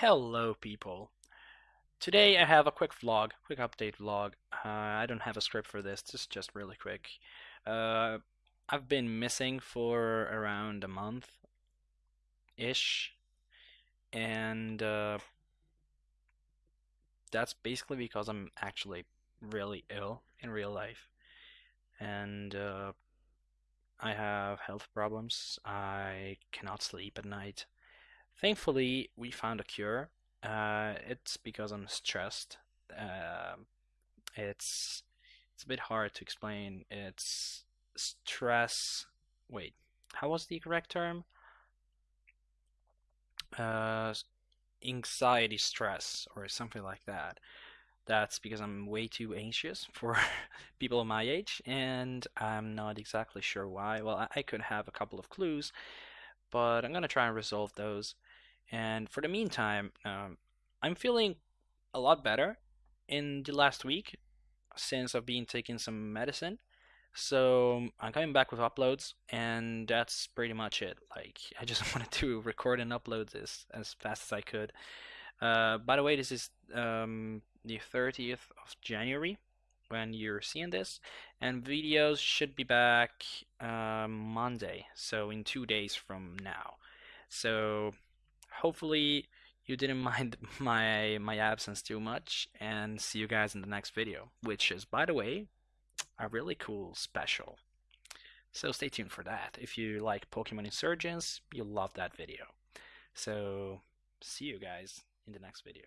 Hello people. Today I have a quick vlog, quick update vlog. Uh, I don't have a script for this, this is just really quick. Uh, I've been missing for around a month ish and uh, that's basically because I'm actually really ill in real life and uh, I have health problems. I cannot sleep at night. Thankfully, we found a cure. Uh, it's because I'm stressed. Uh, it's it's a bit hard to explain. It's stress. Wait, how was the correct term? Uh, anxiety stress or something like that. That's because I'm way too anxious for people of my age, and I'm not exactly sure why. Well, I, I could have a couple of clues, but I'm gonna try and resolve those. And for the meantime, um, I'm feeling a lot better in the last week since I've been taking some medicine. So I'm coming back with uploads, and that's pretty much it. Like I just wanted to record and upload this as fast as I could. Uh, by the way, this is um, the 30th of January when you're seeing this, and videos should be back uh, Monday, so in two days from now. So hopefully you didn't mind my my absence too much, and see you guys in the next video, which is, by the way, a really cool special. So stay tuned for that. If you like Pokémon Insurgence, you'll love that video. So see you guys in the next video.